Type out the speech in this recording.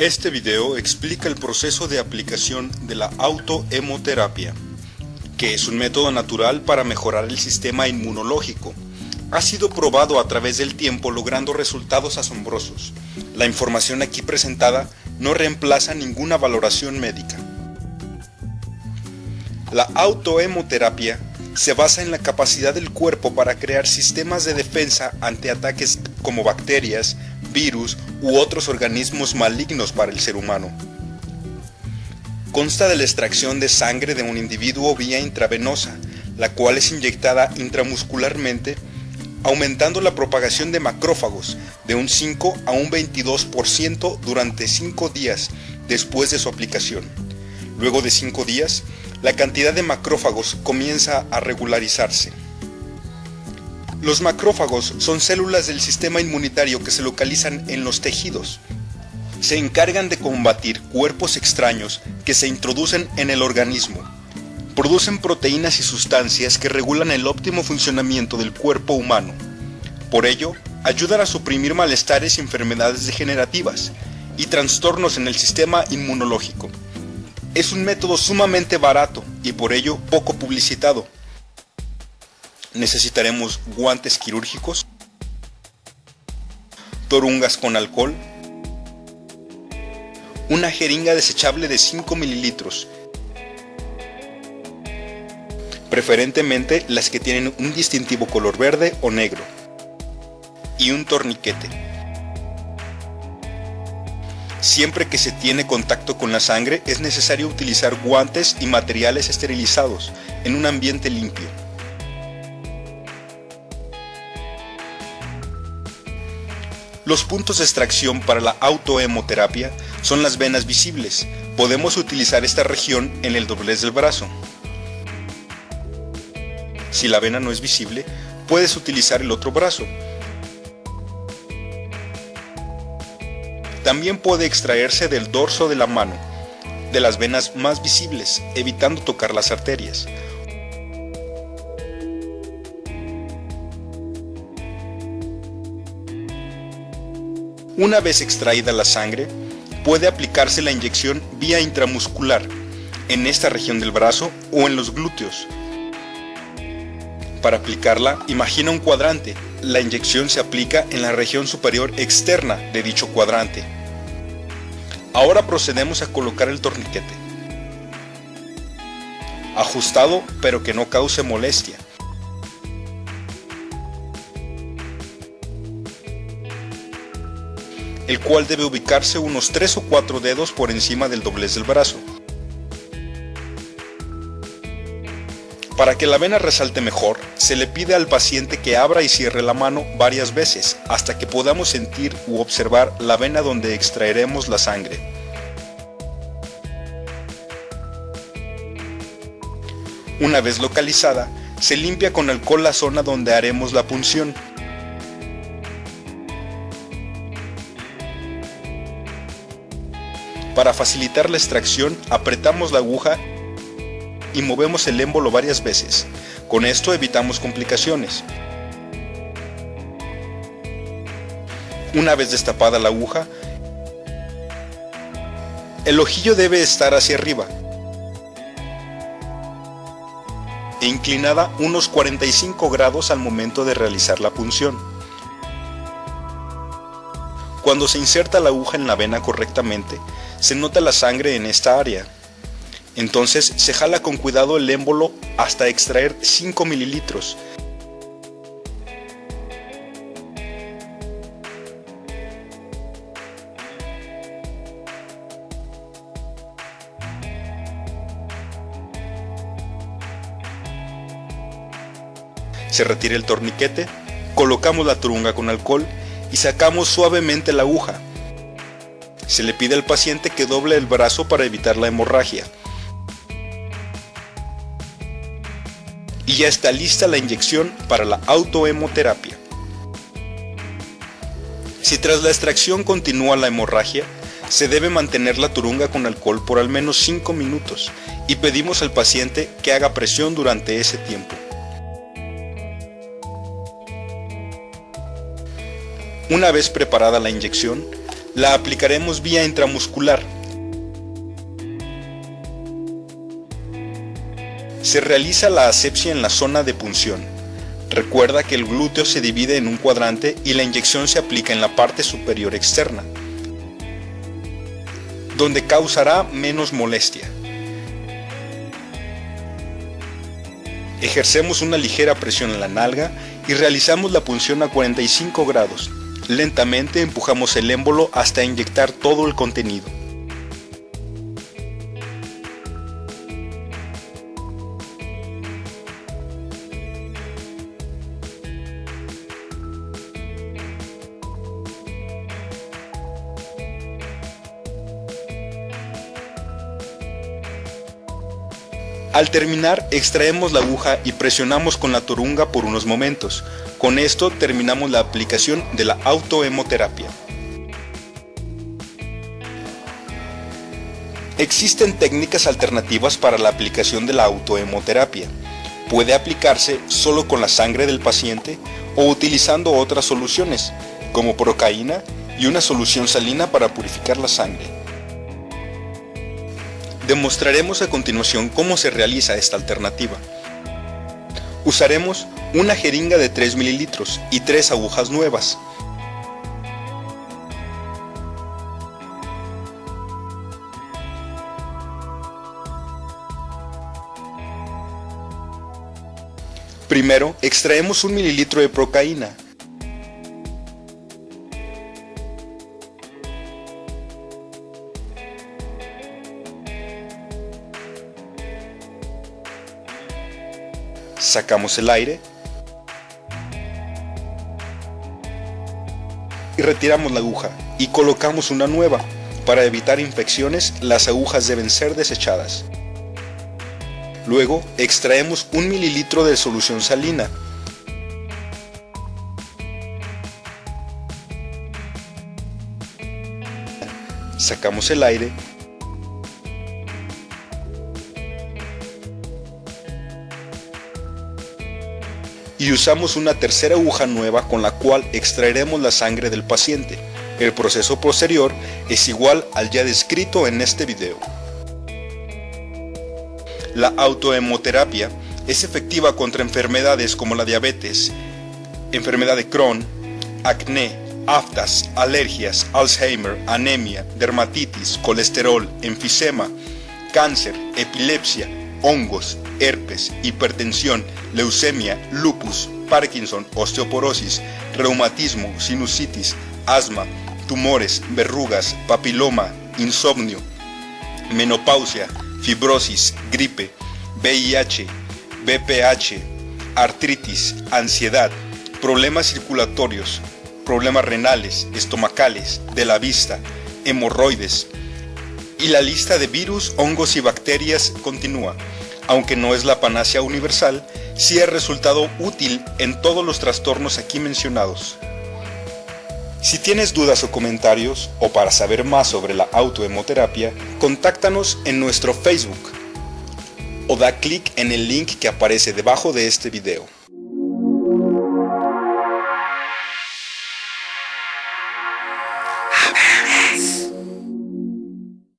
Este video explica el proceso de aplicación de la autohemoterapia, que es un método natural para mejorar el sistema inmunológico. Ha sido probado a través del tiempo logrando resultados asombrosos. La información aquí presentada no reemplaza ninguna valoración médica. La autohemoterapia se basa en la capacidad del cuerpo para crear sistemas de defensa ante ataques como bacterias, virus u otros organismos malignos para el ser humano. Consta de la extracción de sangre de un individuo vía intravenosa, la cual es inyectada intramuscularmente, aumentando la propagación de macrófagos de un 5 a un 22% durante 5 días después de su aplicación. Luego de 5 días, la cantidad de macrófagos comienza a regularizarse. Los macrófagos son células del sistema inmunitario que se localizan en los tejidos. Se encargan de combatir cuerpos extraños que se introducen en el organismo. Producen proteínas y sustancias que regulan el óptimo funcionamiento del cuerpo humano. Por ello, ayudan a suprimir malestares y enfermedades degenerativas y trastornos en el sistema inmunológico. Es un método sumamente barato y por ello poco publicitado necesitaremos guantes quirúrgicos, torungas con alcohol, una jeringa desechable de 5 mililitros, preferentemente las que tienen un distintivo color verde o negro, y un torniquete. Siempre que se tiene contacto con la sangre es necesario utilizar guantes y materiales esterilizados en un ambiente limpio. Los puntos de extracción para la autohemoterapia son las venas visibles. Podemos utilizar esta región en el doblez del brazo. Si la vena no es visible, puedes utilizar el otro brazo. También puede extraerse del dorso de la mano, de las venas más visibles, evitando tocar las arterias. Una vez extraída la sangre, puede aplicarse la inyección vía intramuscular, en esta región del brazo o en los glúteos. Para aplicarla, imagina un cuadrante. La inyección se aplica en la región superior externa de dicho cuadrante. Ahora procedemos a colocar el torniquete. Ajustado pero que no cause molestia. El cual debe ubicarse unos 3 o 4 dedos por encima del doblez del brazo. Para que la vena resalte mejor, se le pide al paciente que abra y cierre la mano varias veces hasta que podamos sentir u observar la vena donde extraeremos la sangre. Una vez localizada, se limpia con alcohol la zona donde haremos la punción Para facilitar la extracción, apretamos la aguja y movemos el émbolo varias veces. Con esto evitamos complicaciones. Una vez destapada la aguja, el ojillo debe estar hacia arriba e inclinada unos 45 grados al momento de realizar la punción. Cuando se inserta la aguja en la vena correctamente, se nota la sangre en esta área. Entonces se jala con cuidado el émbolo hasta extraer 5 mililitros. Se retira el torniquete, colocamos la turunga con alcohol y sacamos suavemente la aguja. Se le pide al paciente que doble el brazo para evitar la hemorragia. Y ya está lista la inyección para la autohemoterapia. Si tras la extracción continúa la hemorragia, se debe mantener la turunga con alcohol por al menos 5 minutos y pedimos al paciente que haga presión durante ese tiempo. Una vez preparada la inyección, La aplicaremos vía intramuscular. Se realiza la asepsia en la zona de punción. Recuerda que el glúteo se divide en un cuadrante y la inyección se aplica en la parte superior externa, donde causará menos molestia. Ejercemos una ligera presión en la nalga y realizamos la punción a 45 grados. Lentamente empujamos el émbolo hasta inyectar todo el contenido. Al terminar, extraemos la aguja y presionamos con la torunga por unos momentos. Con esto terminamos la aplicación de la autohemoterapia. Existen técnicas alternativas para la aplicación de la autohemoterapia. Puede aplicarse solo con la sangre del paciente o utilizando otras soluciones, como procaína y una solución salina para purificar la sangre. Demostraremos a continuación cómo se realiza esta alternativa. Usaremos una jeringa de 3 mililitros y 3 agujas nuevas. Primero, extraemos un mililitro de procaína, sacamos el aire retiramos la aguja y colocamos una nueva. Para evitar infecciones, las agujas deben ser desechadas. Luego, extraemos un mililitro de solución salina. Sacamos el aire y usamos una tercera aguja nueva con la cual extraeremos la sangre del paciente. El proceso posterior es igual al ya descrito en este video. La autohemoterapia es efectiva contra enfermedades como la diabetes, enfermedad de Crohn, acné, aftas, alergias, Alzheimer, anemia, dermatitis, colesterol, enfisema, cáncer, epilepsia, hongos, herpes, hipertensión, leucemia, lupus, Parkinson, osteoporosis, reumatismo, sinusitis, asma, tumores, verrugas, papiloma, insomnio, menopausia, fibrosis, gripe, VIH, BPH, artritis, ansiedad, problemas circulatorios, problemas renales, estomacales, de la vista, hemorroides, y la lista de virus, hongos y bacterias continúa. Aunque no es la panacea universal, sí ha resultado útil en todos los trastornos aquí mencionados. Si tienes dudas o comentarios, o para saber más sobre la autohemoterapia, contáctanos en nuestro Facebook o da clic en el link que aparece debajo de este video.